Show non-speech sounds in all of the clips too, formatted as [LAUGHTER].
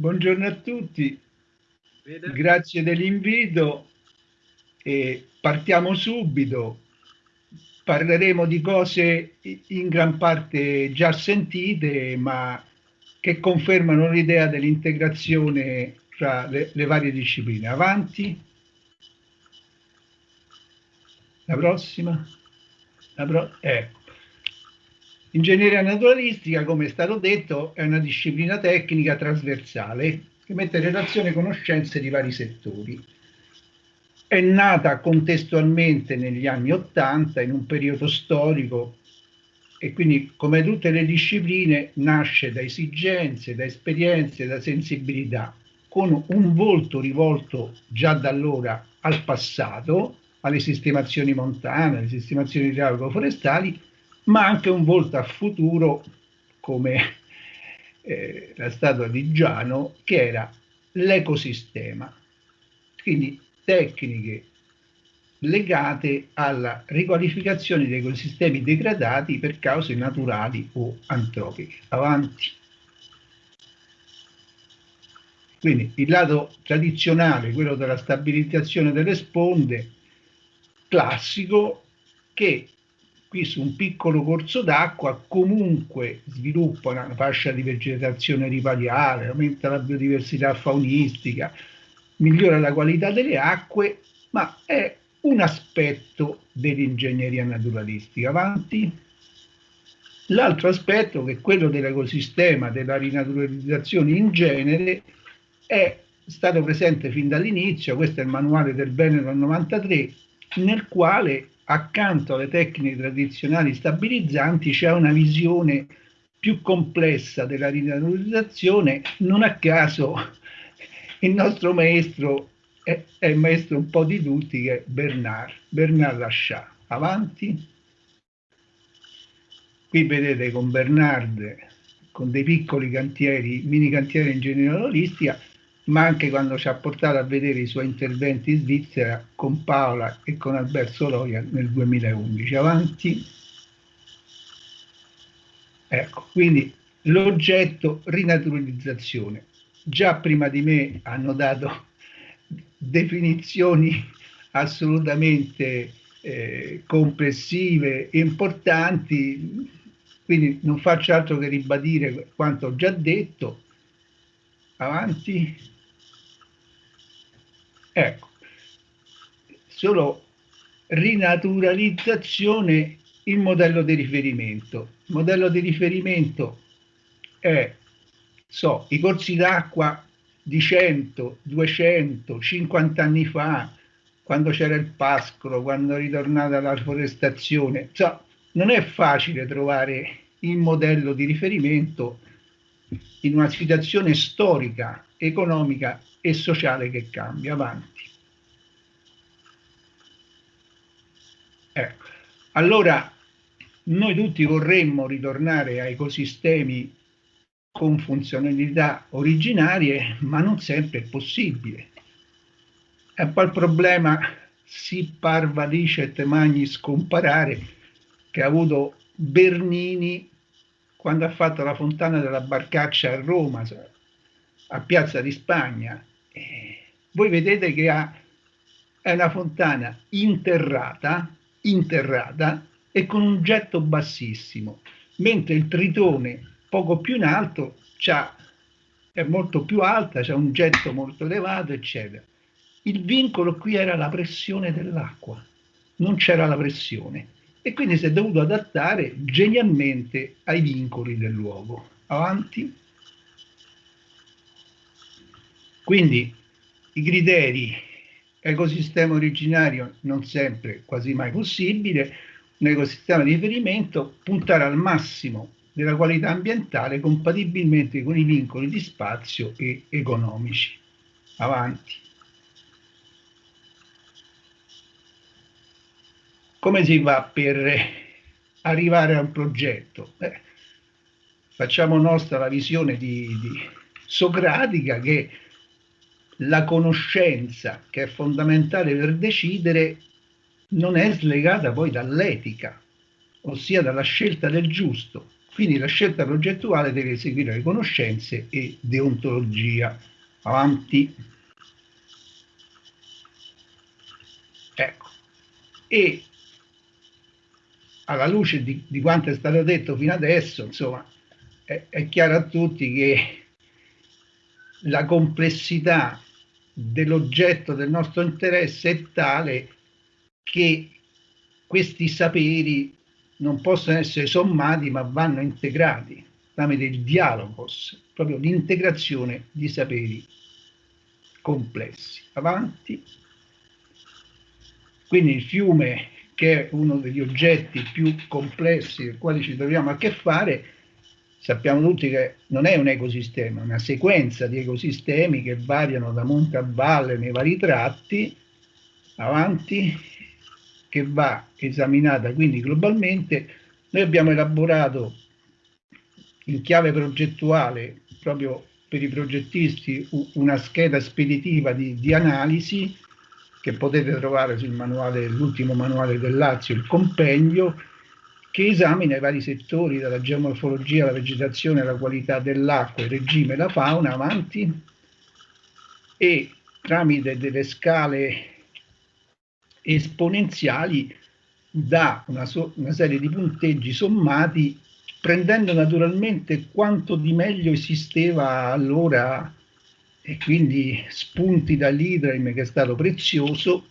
Buongiorno a tutti, grazie dell'invito e partiamo subito. Parleremo di cose in gran parte già sentite, ma che confermano l'idea dell'integrazione tra le, le, varie discipline. Avanti. La prossima. La pro ecco. Ingegneria naturalistica, come è stato detto, è una disciplina tecnica trasversale che mette in relazione conoscenze di vari settori. È nata contestualmente negli anni Ottanta, in un periodo storico, e quindi, come tutte le discipline, nasce da esigenze, da esperienze, da sensibilità, con un volto rivolto già da allora al passato, alle sistemazioni montane, alle sistemazioni idraulico-forestali, ma anche un volto a futuro come eh, la statua di Giano, che era l'ecosistema. Quindi tecniche legate alla riqualificazione dei ecosistemi degradati per cause naturali o antropiche. Avanti. Quindi il lato tradizionale, quello della stabilizzazione delle sponde, classico, che qui su un piccolo corso d'acqua comunque sviluppa una fascia di vegetazione ripariale, aumenta la biodiversità faunistica, migliora la qualità delle acque, ma è un aspetto dell'ingegneria naturalistica. Avanti. L'altro aspetto, che è quello dell'ecosistema, della rinaturalizzazione in genere, è stato presente fin dall'inizio, questo è il manuale del del 93, nel quale accanto alle tecniche tradizionali stabilizzanti c'è una visione più complessa della rinaturalizzazione, non a caso il nostro maestro è, è, il maestro un po' di tutti che è Bernard, Bernard Lachat. Avanti. Qui vedete con Bernard, con dei piccoli cantieri, mini cantieri in generalistica, ma anche quando ci ha portato a vedere i suoi interventi in Svizzera con Paola e con Alberto Loia nel 2011. Avanti. Ecco, quindi l'oggetto rinaturalizzazione. Già prima di me hanno dato [LAUGHS] definizioni assolutamente eh, complessive, importanti, quindi non faccio altro che ribadire quanto ho già detto. Avanti. Ecco, solo rinaturalizzazione il modello di riferimento. Il modello di riferimento è, so, i corsi d'acqua di 100, 200, 50 anni fa, quando c'era il pascolo, quando è ritornata la forestazione. So, non è facile trovare il modello di riferimento in una situazione storica, economica e sociale che cambia. Avanti. Ecco. Allora, noi tutti vorremmo ritornare a ecosistemi con funzionalità originarie, ma non sempre è possibile. E poi il problema si parva licet magni scomparare che ha avuto Bernini quando ha fatto la fontana della Barcaccia a Roma, a Piazza di Spagna, voi vedete che ha, è una fontana interrata, interrata e con un getto bassissimo, mentre il tritone poco più in alto è molto più alta, c'è un getto molto elevato, eccetera. Il vincolo qui era la pressione dell'acqua, non c'era la pressione e quindi si è dovuto adattare genialmente ai vincoli del luogo. Avanti. Quindi i criteri ecosistema originario non sempre, quasi mai possibile, un ecosistema di riferimento, puntare al massimo della qualità ambientale compatibilmente con i vincoli di spazio e economici. Avanti. Come si va per arrivare a un progetto? Beh, facciamo nostra la visione di, di socratica che la conoscenza, che è fondamentale per decidere, non è slegata poi dall'etica, ossia dalla scelta del giusto. Quindi la scelta progettuale deve seguire le conoscenze e deontologia. Avanti. Ecco. E alla luce di, di, quanto è stato detto fino adesso, insomma, è, è chiaro a tutti che la complessità dell'oggetto del nostro interesse è tale che questi saperi non possono essere sommati ma vanno integrati tramite il dialogos, proprio l'integrazione di saperi complessi. Avanti. Quindi il fiume, che è uno degli oggetti più complessi con i quali ci troviamo a che fare, sappiamo tutti che non è un ecosistema, è una sequenza di ecosistemi che variano da monte a valle nei vari tratti, avanti, che va esaminata quindi globalmente. Noi abbiamo elaborato in chiave progettuale, proprio per i progettisti, una scheda speditiva di, di analisi che potete trovare sul manuale, l'ultimo manuale del Lazio, il compendio, che esamina i vari settori, dalla geomorfologia alla vegetazione, alla qualità dell'acqua, il regime, la fauna, avanti, e tramite delle scale esponenziali dà una, so una serie di punteggi sommati prendendo naturalmente quanto di meglio esisteva allora e quindi spunti dall'Idraim che è stato prezioso.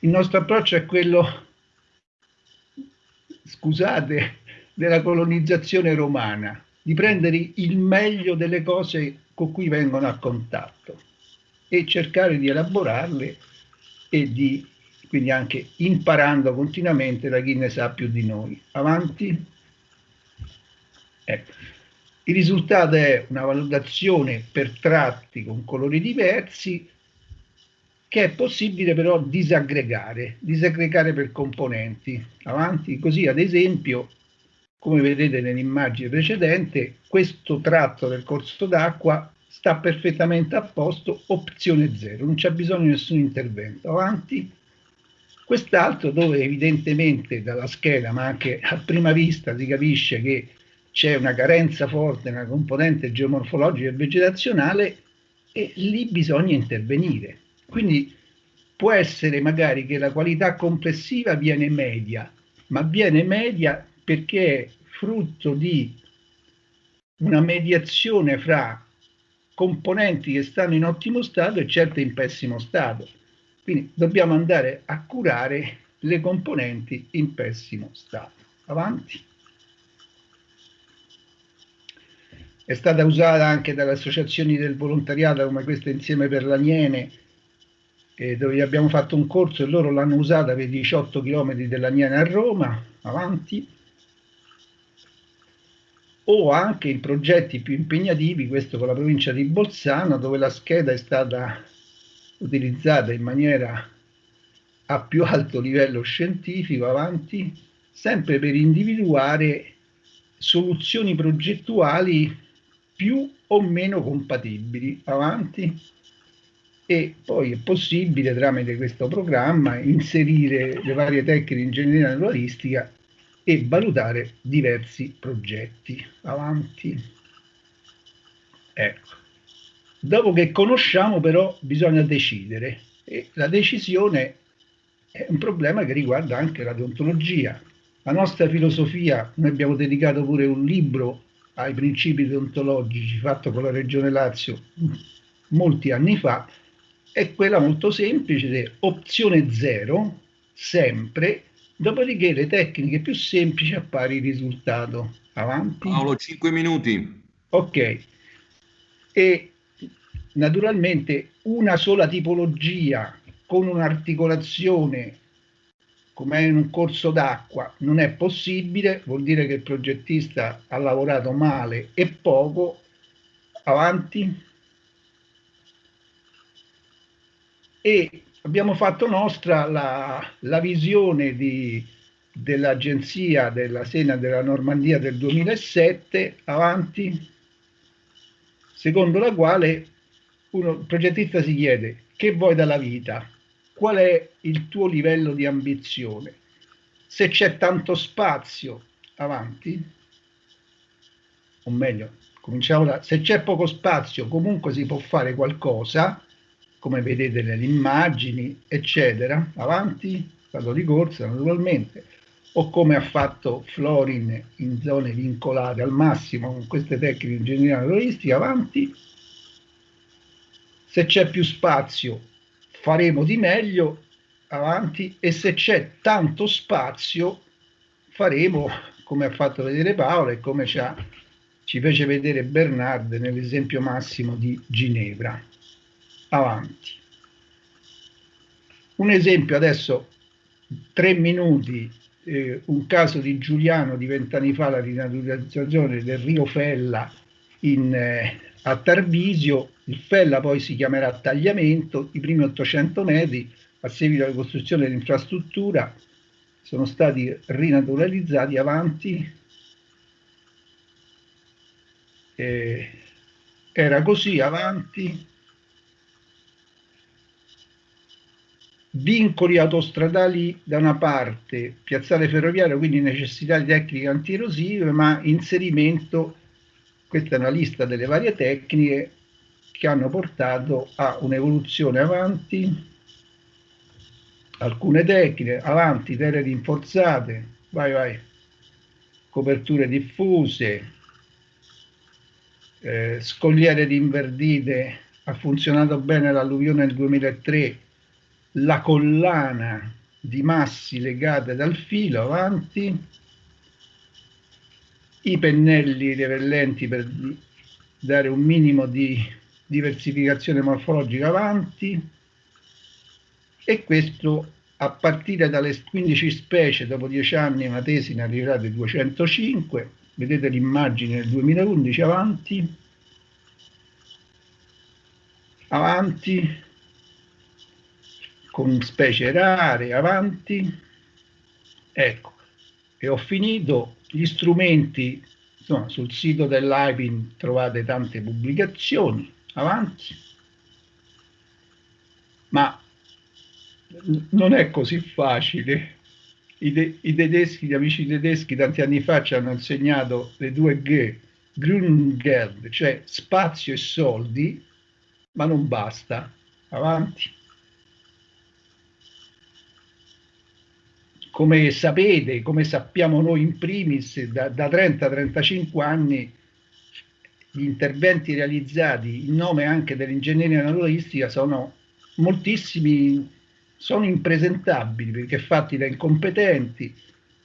Il nostro approccio è quello scusate, della colonizzazione romana, di prendere il meglio delle cose con cui vengono a contatto e cercare di elaborarle e di quindi anche imparando continuamente da chi ne sa più di noi. Avanti. Ecco. Il risultato è una valutazione per tratti con colori diversi che è possibile però disaggregare, disaggregare per componenti. Avanti, così ad esempio, come vedete nell'immagine precedente, questo tratto del corso d'acqua sta perfettamente a posto, opzione 0, non c'è bisogno di nessun intervento. Avanti. Quest'altro dove evidentemente dalla scheda, ma anche a prima vista si capisce che c'è una carenza forte nella componente geomorfologica e vegetazionale e lì bisogna intervenire. Quindi può essere magari che la qualità complessiva viene media, ma viene media perché è frutto di una mediazione fra componenti che stanno in ottimo stato e certe in pessimo stato. Quindi dobbiamo andare a curare le componenti in pessimo stato. Avanti. È stata usata anche dalle associazioni del volontariato come questa Insieme per l'Aniene eh, dove abbiamo fatto un corso e loro l'hanno usata per 18 km dell'Aniene a Roma, avanti, o anche in progetti più impegnativi, questo con la provincia di Bolzano, dove la scheda è stata utilizzata in maniera a più alto livello scientifico, avanti, sempre per individuare soluzioni progettuali più o meno compatibili, avanti, e poi è possibile tramite questo programma inserire le varie tecniche di ingegneria naturalistica e valutare diversi progetti. Avanti. Ecco. Dopo che conosciamo però bisogna decidere e la decisione è un problema che riguarda anche la deontologia. La nostra filosofia, noi abbiamo dedicato pure un libro ai principi deontologici fatto con la Regione Lazio molti anni fa, è quella molto semplice, opzione 0, sempre, dopodiché le tecniche più semplici appare il risultato. Avanti. Paolo, 5 minuti. Ok. E naturalmente una sola tipologia con un'articolazione come in un corso d'acqua non è possibile, vuol dire che il progettista ha lavorato male e poco. Avanti. e abbiamo fatto nostra la, la visione dell'agenzia della Sena della Normandia del 2007 avanti secondo la quale uno, il progettista si chiede che vuoi dalla vita qual è il tuo livello di ambizione? Se c'è tanto spazio avanti. O meglio, cominciamo da, se c'è poco spazio comunque si può fare qualcosa, come vedete nelle immagini, eccetera, avanti, stato di corsa naturalmente, o come ha fatto Florin in zone vincolate al massimo con queste tecniche di ingegneria naturalistica, avanti, se c'è più spazio faremo di meglio, avanti, e se c'è tanto spazio faremo come ha fatto vedere Paolo e come ci, ha, ci fece vedere Bernard nell'esempio massimo di Ginevra. Avanti. Un esempio adesso, tre minuti, eh, un caso di Giuliano di vent'anni fa, la rinaturalizzazione del Rio Fella in, eh, a Tarvisio, il Fella poi si chiamerà Tagliamento, i primi 800 metri a seguito della costruzione dell'infrastruttura sono stati rinaturalizzati avanti. Eh, era così avanti. Vincoli autostradali da una parte, piazzale ferroviario, quindi necessità di tecniche antierosive, ma inserimento, questa è una lista delle varie tecniche che hanno portato a un'evoluzione avanti. Alcune tecniche, avanti, terre rinforzate, vai vai, coperture diffuse, eh, scogliere rinverdite, ha funzionato bene l'alluvione del 2003, la collana di massi legate dal filo avanti, i pennelli repellenti per dare un minimo di diversificazione morfologica avanti, e questo a partire dalle 15 specie dopo 10 anni una tesi ne arriverà di 205 vedete l'immagine del 2011 avanti. Avanti con specie rare avanti. Ecco e ho finito gli strumenti insomma, sul sito dell'IPIN trovate tante pubblicazioni avanti ma non è così facile. I, I, tedeschi, gli amici tedeschi tanti anni fa ci hanno insegnato le due G, Grüngeld, cioè spazio e soldi, ma non basta. Avanti. Come sapete, come sappiamo noi in primis, da, da 30-35 anni gli interventi realizzati in nome anche dell'ingegneria naturalistica sono moltissimi sono impresentabili perché fatti da incompetenti.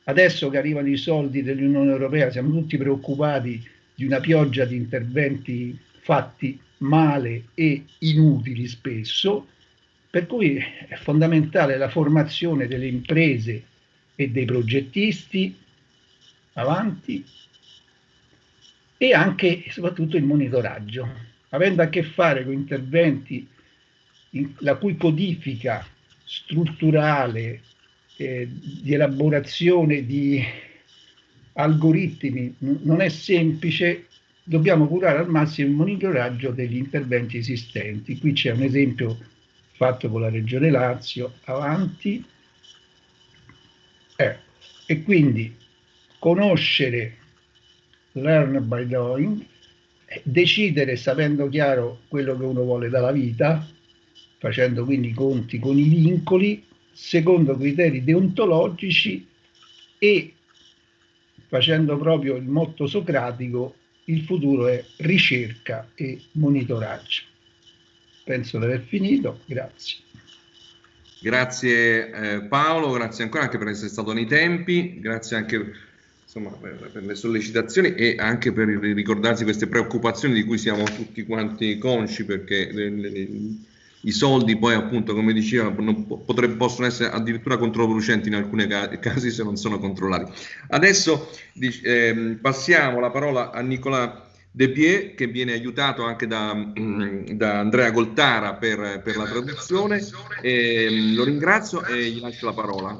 Adesso che arrivano i soldi dell'Unione Europea siamo tutti preoccupati di una pioggia di interventi fatti male e inutili spesso, per cui è fondamentale la formazione delle imprese e dei progettisti avanti e anche e soprattutto il monitoraggio, avendo a che fare con interventi in, la cui codifica strutturale eh, di elaborazione di algoritmi non è semplice, dobbiamo curare al massimo il monitoraggio degli interventi esistenti. Qui c'è un esempio fatto con la Regione Lazio, avanti, eh, e quindi conoscere, learn by doing, decidere sapendo chiaro quello che uno vuole dalla vita, facendo quindi i conti con i vincoli, secondo criteri deontologici e facendo proprio il motto socratico, il futuro è ricerca e monitoraggio. Penso di aver finito, grazie. Grazie eh, Paolo, grazie ancora anche per essere stato nei tempi, grazie anche insomma, per, per, le sollecitazioni e anche per ricordarsi queste preoccupazioni di cui siamo tutti quanti consci perché le, le, i soldi poi appunto come diceva potrebbe, possono essere addirittura controproducenti in alcuni casi se non sono controllati. Adesso eh, passiamo la parola a Nicola De Pie che viene aiutato anche da, mm, da Andrea Goltara per, per la traduzione. E, lo ringrazio e gli lascio la parola.